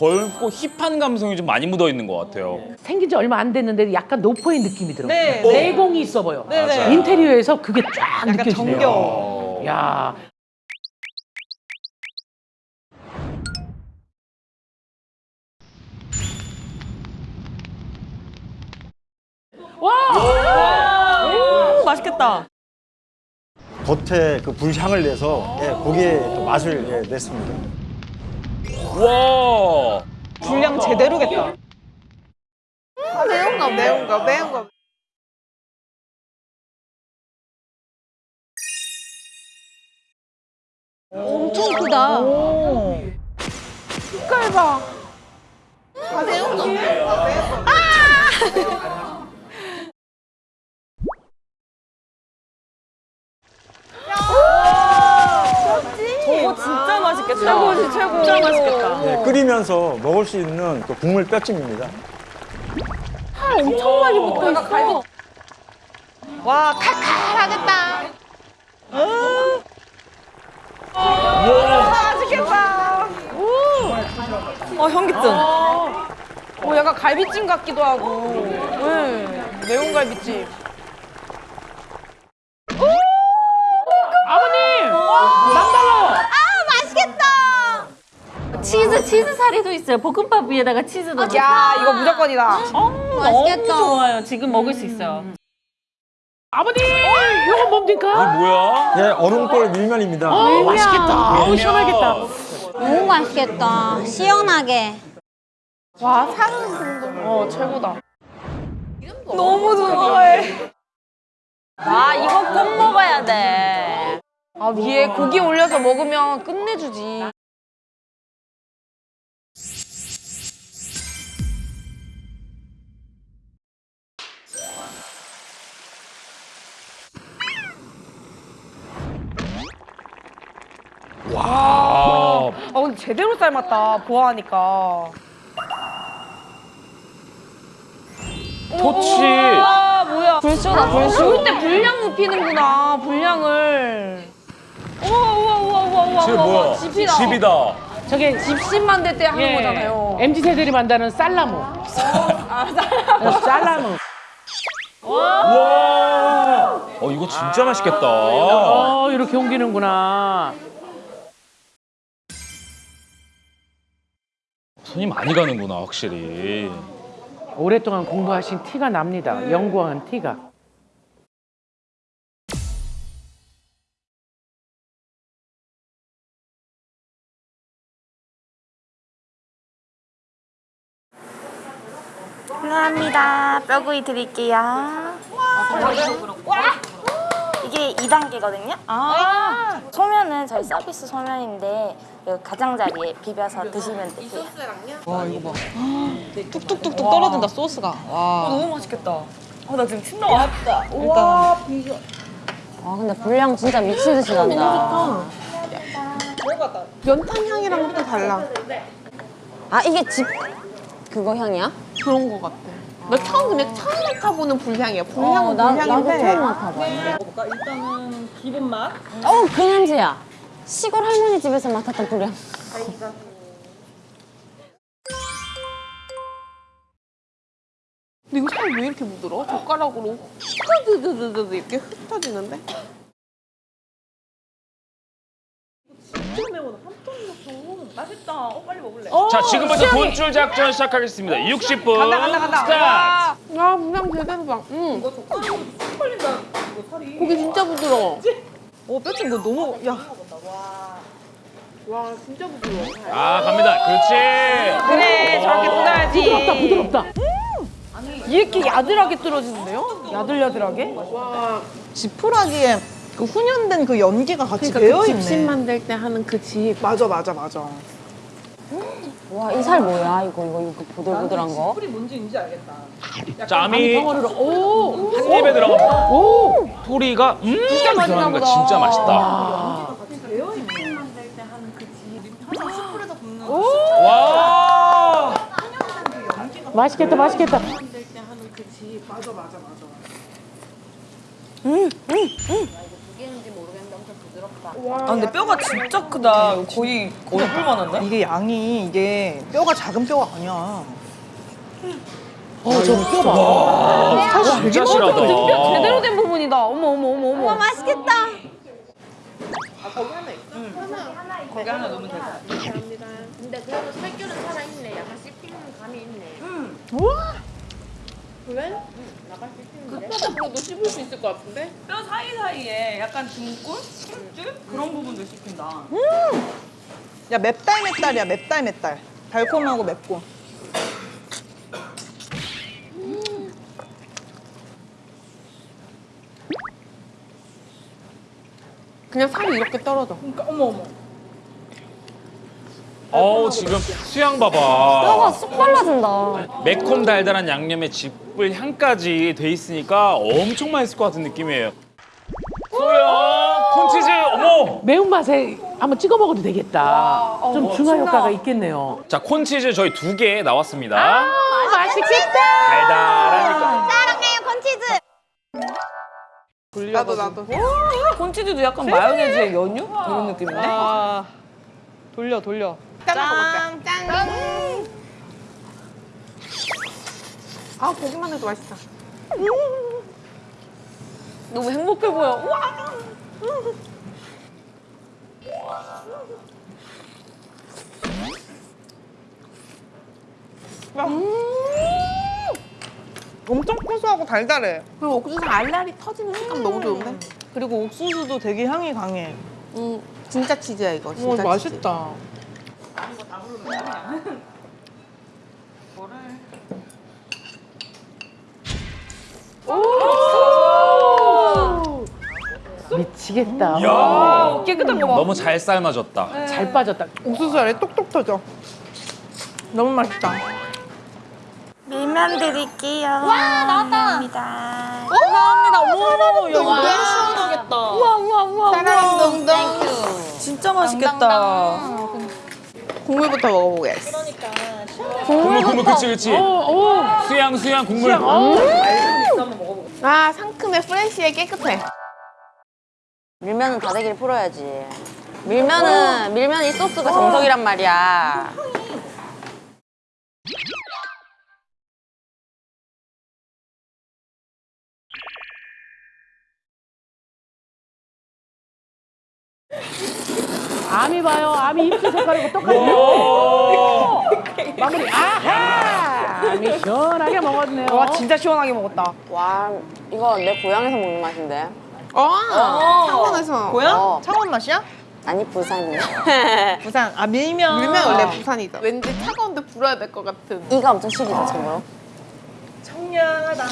젊고 힙한 감성이 좀 많이 묻어 있는 것 같아요. 생긴 지 얼마 안 됐는데 약간 노포의 느낌이 들어. 네. 내공이 있어 보여. 네, 네. 맞아요. 인테리어에서 그게 쫙 약간 느껴지네요. 정겨워. 야. 음, 맛있겠다. 겉에 그 불향을 내서 예, 고기에 또 맛을 예, 냈습니다. 와. 분량 제대로겠다. 매운 거 매운 거 매운 거 엄청 크다. 색깔 봐. 아 매운 거 매운 거 매운 거. 저 맛있겠다. 최고지 최고. 진짜 맛있겠다. 예, 끓이면서 먹을 수 있는 그 국물 뼈찜입니다. 엄청 많이 붙어 있어. 와 칼칼하겠다. 맛있겠다. 어 현기증. 오 약간 갈비찜 같기도 하고. 응. 매운 갈비찜. 사리도 있어요. 볶음밥 위에다가 치즈 넣어. 야 이거 무조건이다. 맛있겠다. 너무 좋아요. 지금 먹을 수 있어요. 아버님! 이건 뭡니까? 이게 뭐야? 예, 얼음골 밀면입니다. 어, 맛있겠다. 어우, 시원하겠다. 너무 맛있겠다. 시원하게. 와 사는 정도. 어 최고다. 너무 좋아해. 아 이거 꼭 먹어야 돼. 아 위에 고기 올려서 먹으면 끝내주지. 제대로 삶았다 보아하니까. 토치. 아 뭐야? 불쇼다 불쇼. 좋을 때 분량 눕히는구나 분량을. 우와 우와 우와 우와 우와 쟤 우와 뭐야? 집이다. 집이다. 저게 집신만 될때 하는 예, 거잖아요. MZ 세들이 만드는 쌀나무. 아 쌀. 쌀나무. 와. 어 이거 진짜 맛있겠다. 어, 이렇게 옮기는구나. 손이 많이 가는구나 확실히. 오랫동안 공부하신 티가 납니다. 연구한 티가. 감사합니다. 뼈구이 드릴게요. 이게 2단계거든요. 아. 소면은 저희 서비스 소면인데 그 가장자리에 비벼서 드시면 되세요. 뚝뚝뚝뚝 떨어진다 소스가. 와. 너무 맛있겠다. 아나 지금 침 나와. 와 근데 분량 진짜 미친 듯이 난다. 연탄 향이랑 또 달라. 아 이게 집 그거 향이야? 그런 거 같아. 나 처음 근데 처음 맡아보는 불향이야. 불향은 어, 나, 나도 불향인데. 처음 맡아봐. 먹을까? 일단은 기본 맛. 어, 그 냄새야. 시골 할머니 집에서 맡았던 불량. 근데 이거 살왜 이렇게 부드러워? 젓가락으로 흐드드드드 이렇게 흩어지는데? 맛있다. 어 빨리 먹을래. 자 지금부터 돈줄 작전 시작하겠습니다. 60분 간다 간다 간다. 스타트. 와, 와 분량 제대로 봐. 응. 고기 진짜 부드러워. 어 뼈찜 뭐 너무 야. 와 진짜 부드러워. 아 갑니다. 그렇지. 그래 저렇게 뜯어야지. 부드럽다, 부드럽다. 이렇게 야들하게 뜯어지는데요? 야들야들하게? 지푸라기에 그 훈연된 그 연기가 같이 그러니까 배어 그 있네. 집신 만들 때 하는 그 집. 맞아 맞아 맞아. 와, 이 살 뭐야? 이거, 이거, 이거 보들보들한 거? 짬이 덩어리로, 오! 한 입에 들어갑니다. 오! 소리가 음 들어가는 거 진짜 맛있다. 와. 맛있겠다, 맛있겠다. 아 근데 뼈가 진짜 크다. 거의 얼굴만 한데? 이게 양이 이게 뼈가 작은 뼈가 아니야. 어 저 뼈봐. 진짜 실하다. 등뼈 제대로 된 부분이다. 어머 어머 어머 어머. 맛있겠다. 뼈 사이사이에 약간 등골? 힘줄? 그런 부분도 씹힌다. 야 맵달 맵달이야 맵달 맵달. 달콤하고 맵고. 그냥 살이 이렇게 떨어져. 어 우 지금 수양 뼈가 봐봐. 쑥 빨라진다. 매콤 달달한 양념에 쥐뿔 향까지 돼 있으니까 엄청 맛있을 것 같은 느낌이에요. 수양 콘치즈 어머. 매운맛에 한번 찍어 먹어도 되겠다. 좀 중화 효과가 있겠네요. 자 콘치즈 저희 두 개 나왔습니다. 맛있겠다. 달달하니까. 사랑해요 콘치즈. 나도 나도. 콘치즈도 약간 마요네즈의 연유? 이런 느낌인데? 아 돌려 돌려. 짠 짠. 아 보기만 해도 맛있다. 너무 행복해 보여. 우와. 엄청 고소하고 달달해. 그리고 옥수수 알알이 터지는 식감 너무 좋은데? 그리고 옥수수도 되게 향이 강해. 음, 진짜 치즈야 이거. 어, 진짜 치즈. 맛있다. 미치겠다. 야 깨끗한 거 봐. 너무 잘 삶아졌다. 잘 빠졌다. 옥수수 알이 똑똑 터져. 너무 맛있다. 밀면 드릴게요. 와 나왔다. 감사합니다. 감사합니다. 오, 야, 이거 너무 시 원하겠다. 우와 우와 우와. 사랑동동. 진짜 맛있겠다. 국물부터 먹어보겠어. 국물 국물 그치 그치. 수양 수양 국물. 아 상큼해, 프레시해, 깨끗해. 밀면은 다대기를 풀어야지. 밀면은 밀면 이 소스가 정석이란 말이야. 아미 봐요. 아미 입술 색깔하고 똑같네요. 오. 마무리. 아하. 아미 시원하게 먹었네요. 와 진짜 시원하게 먹었다. 와 이거 내 고향에서 먹는 맛인데. 어, 창원에서. 고향? 어. 창원 맛이야? 아니 부산이야. 부산. 아 밀면. 밀면 원래 부산이다. 왠지 차가운데 불어야 될 것 같은. 이가 엄청 시리다 참고로. 청량하다.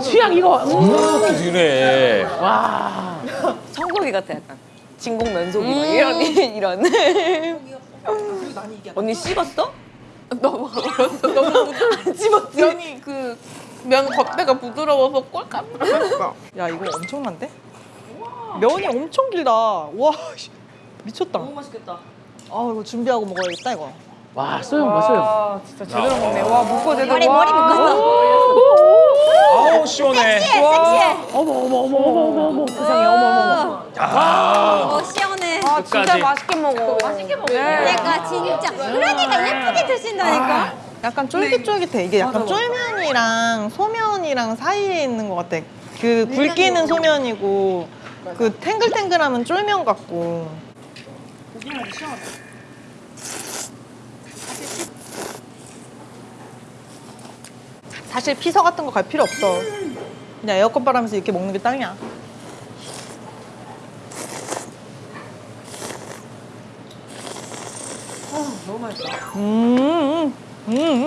수양 이거. 음. 그래. 와. 청고기 같아 약간. 진공 면소기 막 이런 이런. 언니 씹었어? 너무 어렸어. 너무 안 집었지. 면이 그, 면 겉대가 부드러워서 꼴깍 했어. 야 이거 엄청난데? 면이 엄청 길다. 와 씨, 미쳤다. 너무 맛있겠다. 아 이거 준비하고 먹어야겠다 이거. 와 소영 봐 소영. 아 진짜 제대로 먹네. 와 묶어 제대로. 머리 머리 묶었어. 아우 시원해. 섹시해. 어머 어머 어머 어머 어머 어머 세상에 어머 어머. 아. 어 시원해. 아 끝까지. 진짜 맛있게 먹어. 맛있게 먹어. 그러니까 진짜. 그러니까 예쁘게 드신다니까. 약간 쫄깃쫄깃해. 이게 약간 쫄면이랑 소면이랑 사이에 있는 것 같아. 그 굵기는 소면이고 그 탱글탱글하면 쫄면 같고. 사실 피서 같은 거 갈 필요 없어. 그냥 에어컨 바람에서 이렇게 먹는 게 딱이야. 너무 맛있다. 음, 음,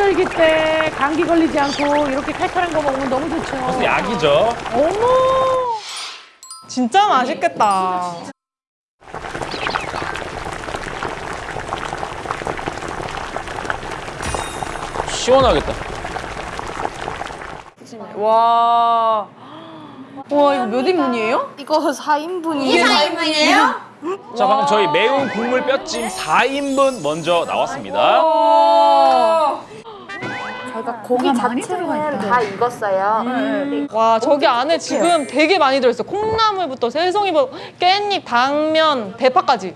음. 환절기 때 감기 걸리지 않고 이렇게 칼칼한 거 먹으면 너무 좋죠. 약이죠. 진짜 맛있겠다. 시원하겠다. 와. 와, 이거 몇 인분이에요? 이거 4인분이에요. 이게 4인분이에요? 자, 방금 저희 매운 국물 뼈찜 4인분 먼저 나왔습니다. 저희가 고기 자체는 다 익었어요. 와 저기 안에 지금 되게 많이 들어있어. 콩나물부터 새송이부터 깻잎, 당면, 대파까지.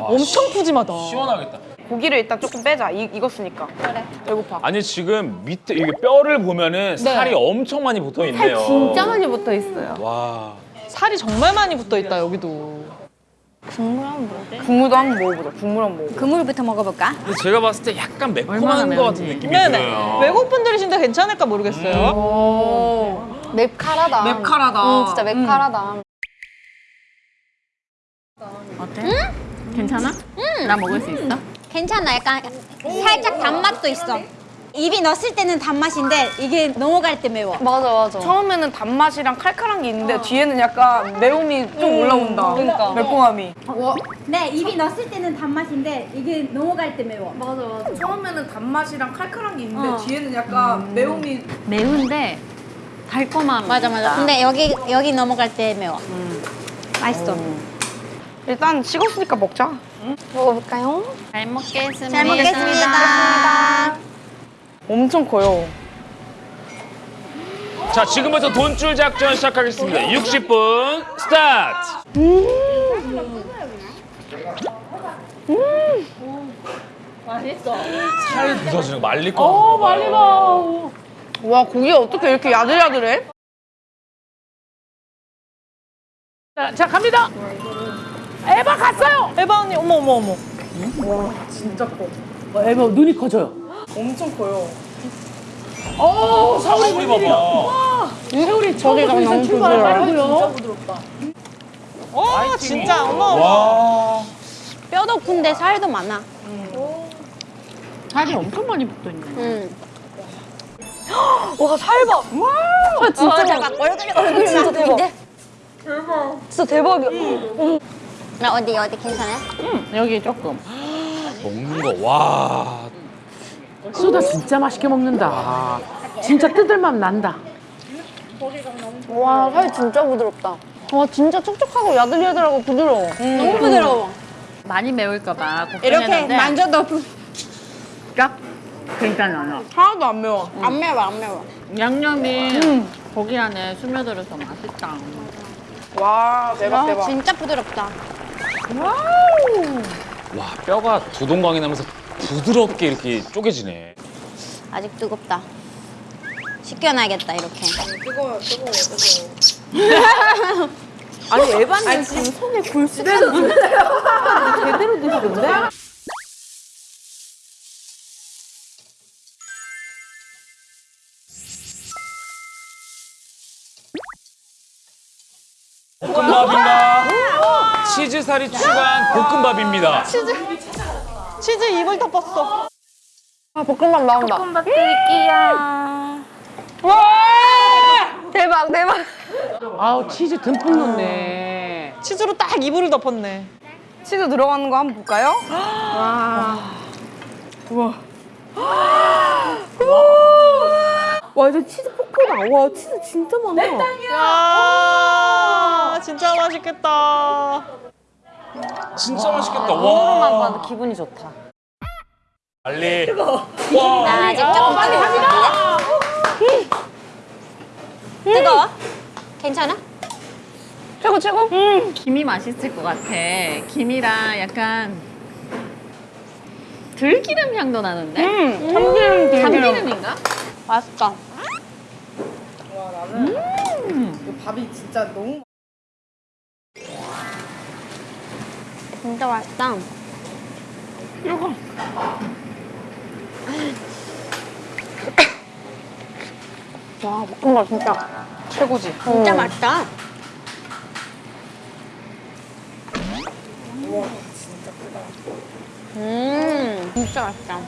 엄청 푸짐하다. 시원하겠다. 고기를 일단 조금 빼자. 이, 익었으니까. 그래. 배고파. 아니 지금 밑에 이게 뼈를 보면은 살이 엄청 많이 붙어 있네요. 진짜 많이 붙어 있어요. 와. 살이 정말 많이 붙어 있다 여기도. 국물도 한번 먹어보자. 국물 한번 먹어보자. 그물부터 먹어볼까? 근데 제가 봤을 때 약간 매콤한 것 같은 느낌이 네네. 들어요. 외국분들이신데 괜찮을까 모르겠어요. 맵카라다. 맵카라다. 응, 진짜 맵카라다. 괜찮아? 나 먹을 수 있어? 괜찮아. 약간 살짝 단맛도 있어. 입이 넣었을 때는 단맛인데 이게 넘어갈 때 매워. 맞아, 맞아. 처음에는 단맛이랑 칼칼한 게 있는데 뒤에는 약간 매움이 좀 올라온다. 그러니까. 매콤함이. 네, 입이 넣었을 때는 단맛인데 이게 넘어갈 때 매워. 맞아 맞아. 처음에는 단맛이랑 칼칼한 게 있는데 뒤에는 약간 매움이 매운데 달콤함. 맞아, 맞아. 근데 여기 여기 넘어갈 때 매워. 맛있어. 일단 식었으니까 먹자. 먹어볼까요? 잘 먹겠습니다. 잘 먹겠습니다. 엄청 커요. 자, 지금부터 돈줄 작전 시작하겠습니다. 60분 스타트. 살 묻어지는 거 말릴 거. 어, 말리 와, 고기가 어떻게 이렇게 야들야들해? 자, 자 갑니다. 에바 갔어요. 에바 언니 어머 어머 어머. 와, 에바 눈이 커져요. 엄청 커요. 어, 서울이 우리 봐봐. 세월이 저기가 너무 부드러워요. 어 진짜 어머. 와. 뼈도 큰데 살도 많아. 살이 엄청 많이 붙어 있네. 응. 와, 살 봐. 아, 진짜 대박. 얼굴 얼굴 진짜 대박. 진짜 대박이야. 나 어디 어디 괜찮아요? 여기 조금. 먹는 거 와. 수다 진짜 맛있게 먹는다. 진짜 뜯을맛 난다. 와, 살 진짜 부드럽다. 와, 진짜 촉촉하고 야들야들하고 부드러워. 너무 부드러워. 많이 매울까봐 이렇게 만져도 딱 괜찮아. 하나도 안 매워. 안 매워 안 매워. 양념이 고기 안에 스며들어서 맛있다. 와, 대박, 대박. 진짜 부드럽다. 와, 뼈가 두 동강이 나면서 부드럽게 이렇게 쪼개지네. 아직 뜨겁다. 식혀놔야겠다 이렇게. 아니, 에반님 지금 손에 굴쓰는 제대로 드시던데? 볶음밥인가? 치즈살이 추가한 볶음밥입니다. 치즈 입을 덮었어. 아, 볶음밥 나온다. 볶음밥 드릴게요. 대박, 대박. 아우 치즈 듬뿍 넣네. 치즈로 딱 이불을 덮었네. 치즈 들어가는 거 한번 볼까요? 와 이제 치즈 포크다. 와 치즈 진짜 많아. 야 진짜 맛있겠다. 진짜 맛있겠다. 와. 봐도 기분이 좋다. 빨리. 나 아직 조금 뜨거워. 뜨거워? 괜찮아? 최고, 최고. 김이 맛있을 것 같아. 김이랑 약간 들기름 향도 나는데? 음, 참기름, 들기름. 참기름인가? 맛있다. 밥이 진짜 너무. 진짜 맛있다. 와, 볶음밥 진짜 최고지. 진짜 맛있다. 음, 진짜 맛있다.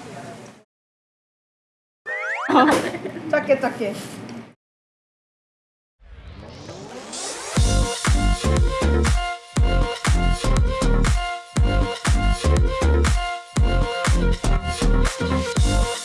작게 작게. Thank